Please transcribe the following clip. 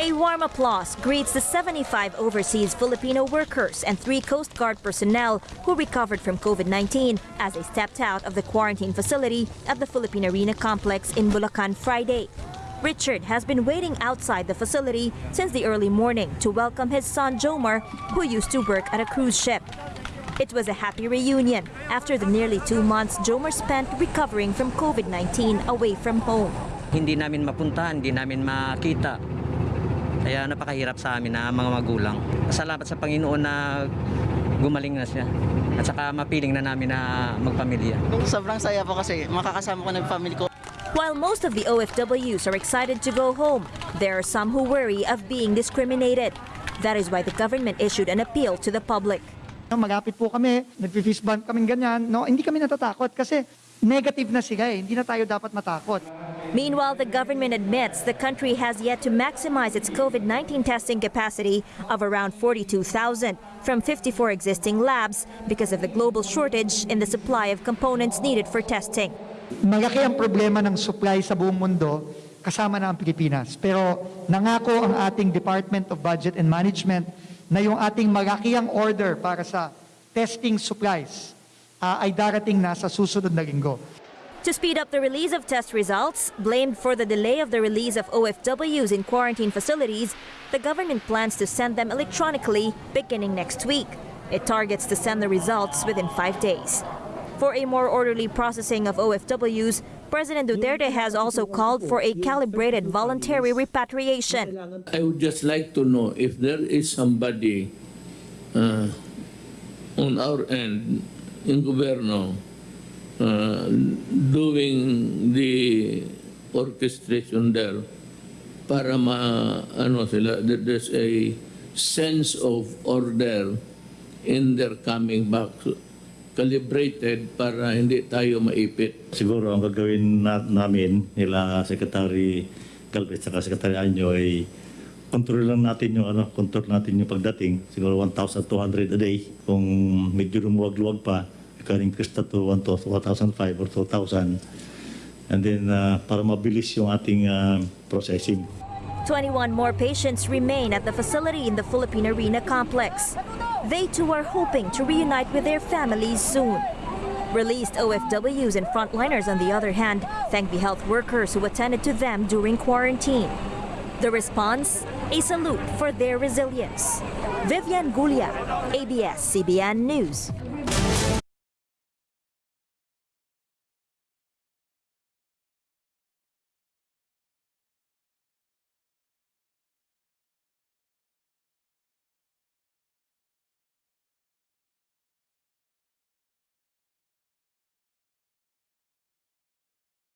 A warm applause greets the 75 overseas Filipino workers and three Coast Guard personnel who recovered from COVID-19 as they stepped out of the quarantine facility at the Philippine Arena complex in Bulacan Friday. Richard has been waiting outside the facility since the early morning to welcome his son Jomar, who used to work at a cruise ship. It was a happy reunion after the nearly two months Jomar spent recovering from COVID-19 away from home. Hindi namin mapuntahan, hindi namin makita. Kaya napakahirap sa amin na mga magulang. Salamat sa Panginoon na gumaling na siya. At saka mapiling na namin na magpamilya. Sobrang saya po kasi makakasama ko ng family ko. While most of the OFWs are excited to go home, there are some who worry of being discriminated. That is why the government issued an appeal to the public. No, Magapit po kami, nagpi-fist bump kaming ganyan. No, hindi kami natatakot kasi negative na sila eh. Hindi na tayo dapat matakot. Meanwhile, the government admits the country has yet to maximize its COVID-19 testing capacity of around 42,000 from 54 existing labs because of the global shortage in the supply of components needed for testing. Malaki ang problema ng supply sa buong mundo, kasama na ang Pilipinas. Pero nangako ang ating Department of Budget and Management na yung ating malakiang order para sa testing supplies ah, ay darating na sa susunod na linggo. To speed up the release of test results, blamed for the delay of the release of OFWs in quarantine facilities, the government plans to send them electronically beginning next week. It targets to send the results within five days. For a more orderly processing of OFWs, President Duterte has also called for a calibrated voluntary repatriation. I would just like to know if there is somebody uh, on our end in gobyerno uh, doing the orchestration there para ma ano sila there's a sense of order in their coming back calibrated para hindi tayo maipit. Siguro ang gagawin na, namin nila Secretary Galvez at Secretary Anyo ay control lang natin yung ano, control natin yung pagdating. Siguro 1,200 a day. Kung medyo lumuwag-luwag pa, we can increase that to 1,005 or 2,000. And then uh, para mabilis yung ating uh, processing. 21 more patients remain at the facility in the Philippine Arena complex. They too are hoping to reunite with their families soon. Released OFWs and frontliners, on the other hand, thank the health workers who attended to them during quarantine. The response? A salute for their resilience. Vivian Gulia, ABS-CBN News.